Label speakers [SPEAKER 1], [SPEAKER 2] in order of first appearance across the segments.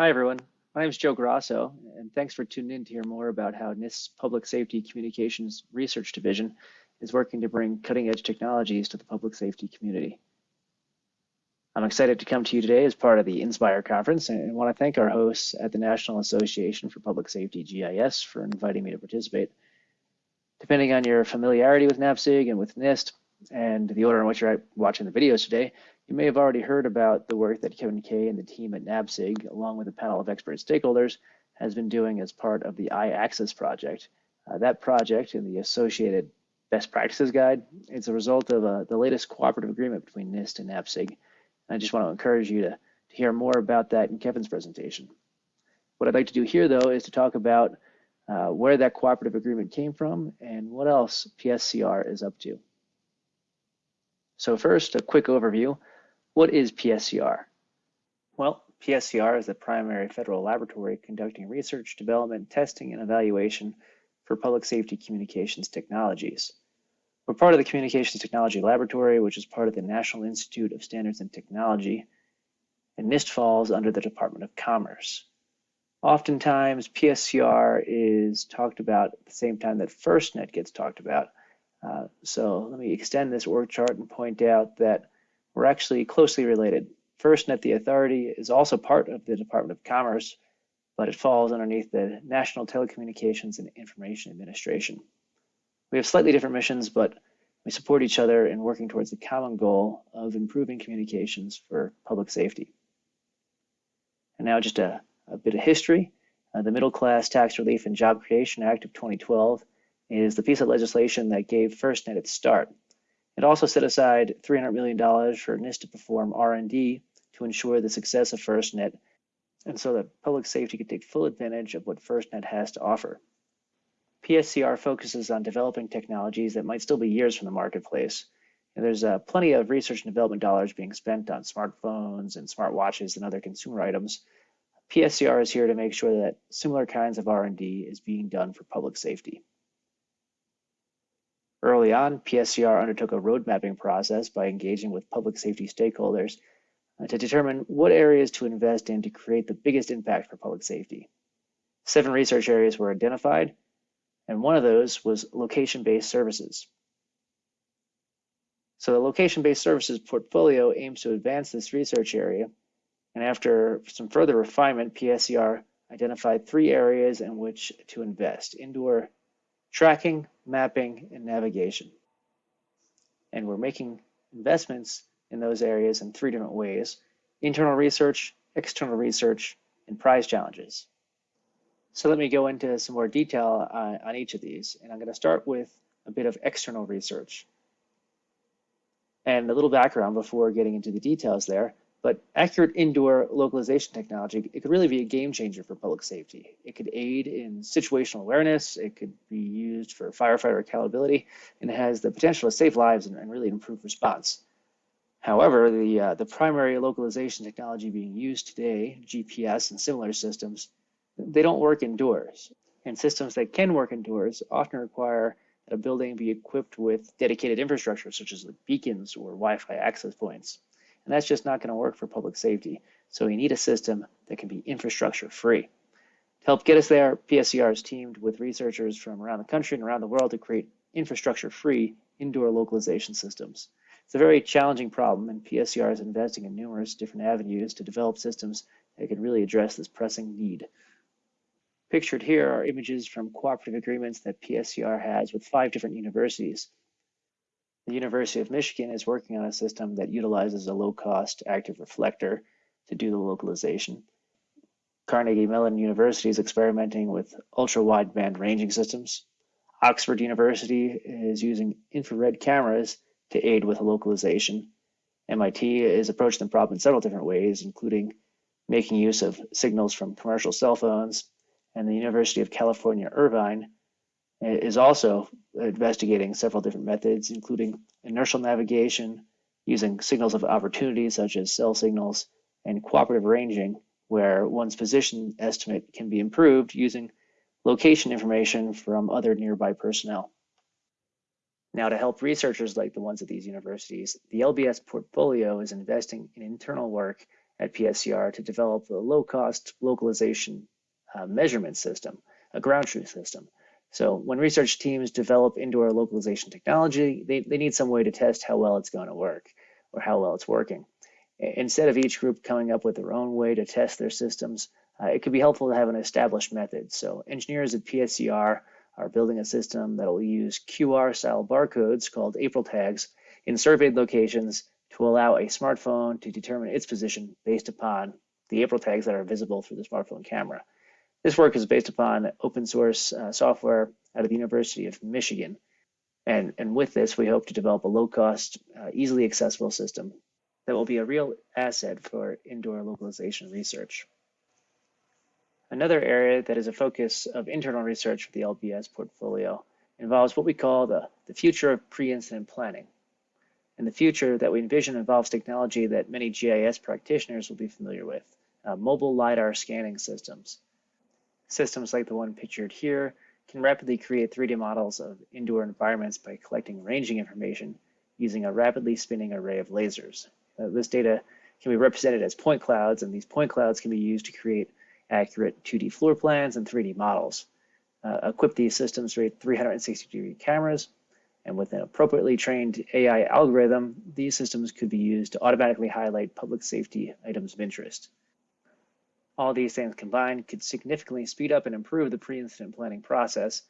[SPEAKER 1] Hi, everyone. My name is Joe Grasso, and thanks for tuning in to hear more about how NIST's Public Safety Communications Research Division is working to bring cutting edge technologies to the public safety community. I'm excited to come to you today as part of the Inspire conference and want to thank our hosts at the National Association for Public Safety GIS for inviting me to participate. Depending on your familiarity with NAPSG and with NIST and the order in which you're watching the videos today, you may have already heard about the work that Kevin Kay and the team at NAPSG, along with a panel of expert stakeholders, has been doing as part of the I-Access project. Uh, that project and the associated best practices guide is a result of uh, the latest cooperative agreement between NIST and NAPSG. And I just want to encourage you to, to hear more about that in Kevin's presentation. What I'd like to do here, though, is to talk about uh, where that cooperative agreement came from and what else PSCR is up to. So first, a quick overview. What is PSCR? Well, PSCR is the primary federal laboratory conducting research, development, testing, and evaluation for public safety communications technologies. We're part of the Communications Technology Laboratory, which is part of the National Institute of Standards and Technology, and NIST falls under the Department of Commerce. Oftentimes, PSCR is talked about at the same time that FirstNet gets talked about. Uh, so let me extend this org chart and point out that we're actually closely related. FirstNet, the authority, is also part of the Department of Commerce, but it falls underneath the National Telecommunications and Information Administration. We have slightly different missions, but we support each other in working towards the common goal of improving communications for public safety. And now just a, a bit of history. Uh, the Middle Class Tax Relief and Job Creation Act of 2012 is the piece of legislation that gave FirstNet its start. It also set aside $300 million for NIST to perform R&D to ensure the success of FirstNet and so that public safety could take full advantage of what FirstNet has to offer. PSCR focuses on developing technologies that might still be years from the marketplace. And there's uh, plenty of research and development dollars being spent on smartphones and smartwatches and other consumer items. PSCR is here to make sure that similar kinds of R&D is being done for public safety. Early on, PSCR undertook a road mapping process by engaging with public safety stakeholders uh, to determine what areas to invest in to create the biggest impact for public safety. Seven research areas were identified, and one of those was location-based services. So the location-based services portfolio aims to advance this research area, and after some further refinement, PSCR identified three areas in which to invest, indoor tracking, mapping, and navigation. And we're making investments in those areas in three different ways, internal research, external research, and prize challenges. So let me go into some more detail uh, on each of these. And I'm going to start with a bit of external research. And a little background before getting into the details there. But accurate indoor localization technology, it could really be a game changer for public safety. It could aid in situational awareness, it could be used for firefighter accountability, and it has the potential to save lives and, and really improve response. However, the, uh, the primary localization technology being used today, GPS and similar systems, they don't work indoors. And systems that can work indoors often require that a building be equipped with dedicated infrastructure, such as like beacons or Wi-Fi access points. And that's just not going to work for public safety. So we need a system that can be infrastructure free. To help get us there, PSCR is teamed with researchers from around the country and around the world to create infrastructure free indoor localization systems. It's a very challenging problem, and PSCR is investing in numerous different avenues to develop systems that can really address this pressing need. Pictured here are images from cooperative agreements that PSCR has with five different universities. The University of Michigan is working on a system that utilizes a low-cost active reflector to do the localization. Carnegie Mellon University is experimenting with ultra-wideband ranging systems. Oxford University is using infrared cameras to aid with localization. MIT is approaching the problem in several different ways, including making use of signals from commercial cell phones, and the University of California, Irvine is also investigating several different methods, including inertial navigation, using signals of opportunity such as cell signals, and cooperative ranging, where one's position estimate can be improved using location information from other nearby personnel. Now, to help researchers like the ones at these universities, the LBS portfolio is investing in internal work at PSCR to develop a low-cost localization uh, measurement system, a ground truth system. So when research teams develop indoor localization technology, they, they need some way to test how well it's going to work or how well it's working. Instead of each group coming up with their own way to test their systems, uh, it could be helpful to have an established method. So engineers at PSCR are building a system that will use QR style barcodes called April tags in surveyed locations to allow a smartphone to determine its position based upon the April tags that are visible through the smartphone camera. This work is based upon open source uh, software out of the University of Michigan. And, and with this, we hope to develop a low cost, uh, easily accessible system that will be a real asset for indoor localization research. Another area that is a focus of internal research for the LBS portfolio involves what we call the, the future of pre-incident planning. And the future that we envision involves technology that many GIS practitioners will be familiar with, uh, mobile LiDAR scanning systems. Systems like the one pictured here can rapidly create 3D models of indoor environments by collecting ranging information using a rapidly spinning array of lasers. Uh, this data can be represented as point clouds, and these point clouds can be used to create accurate 2D floor plans and 3D models. Uh, equip these systems with 360 degree cameras, and with an appropriately trained AI algorithm, these systems could be used to automatically highlight public safety items of interest. All these things combined could significantly speed up and improve the pre-incident planning process,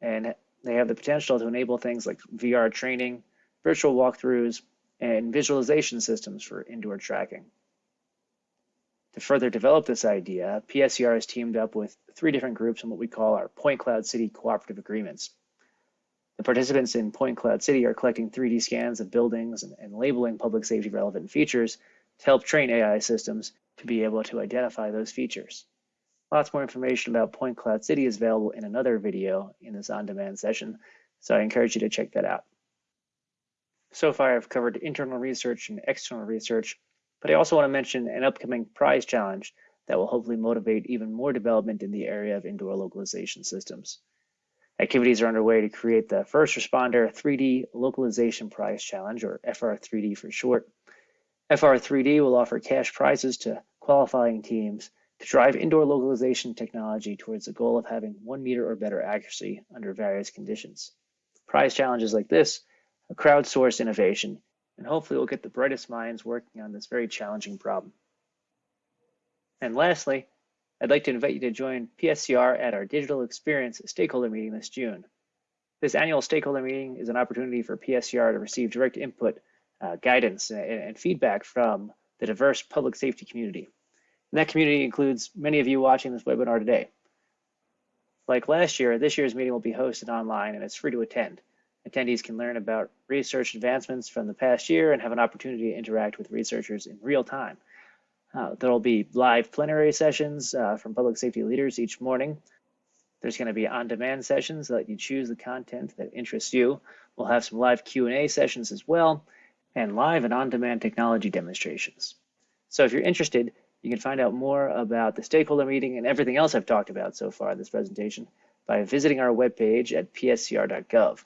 [SPEAKER 1] and they have the potential to enable things like VR training, virtual walkthroughs, and visualization systems for indoor tracking. To further develop this idea, PSCR has teamed up with three different groups in what we call our Point Cloud City Cooperative Agreements. The participants in Point Cloud City are collecting 3D scans of buildings and, and labeling public safety relevant features to help train AI systems to be able to identify those features. Lots more information about Point Cloud City is available in another video in this on-demand session, so I encourage you to check that out. So far, I've covered internal research and external research, but I also want to mention an upcoming prize challenge that will hopefully motivate even more development in the area of indoor localization systems. Activities are underway to create the First Responder 3D Localization Prize Challenge, or FR3D for short. FR3D will offer cash prizes to qualifying teams to drive indoor localization technology towards the goal of having one meter or better accuracy under various conditions. Prize challenges like this crowdsource innovation and hopefully we'll get the brightest minds working on this very challenging problem. And lastly, I'd like to invite you to join PSCR at our Digital Experience Stakeholder Meeting this June. This annual stakeholder meeting is an opportunity for PSCR to receive direct input, uh, guidance, and, and feedback from the diverse public safety community. And that community includes many of you watching this webinar today. Like last year, this year's meeting will be hosted online and it's free to attend. Attendees can learn about research advancements from the past year and have an opportunity to interact with researchers in real time. Uh, there will be live plenary sessions uh, from public safety leaders each morning. There's going to be on-demand sessions that let you choose the content that interests you. We'll have some live Q&A sessions as well, and live and on-demand technology demonstrations. So if you're interested, you can find out more about the stakeholder meeting and everything else I've talked about so far in this presentation by visiting our webpage at pscr.gov.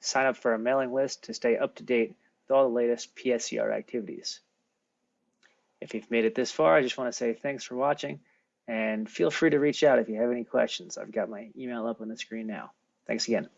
[SPEAKER 1] Sign up for our mailing list to stay up to date with all the latest PSCR activities. If you've made it this far, I just want to say thanks for watching and feel free to reach out if you have any questions. I've got my email up on the screen now. Thanks again.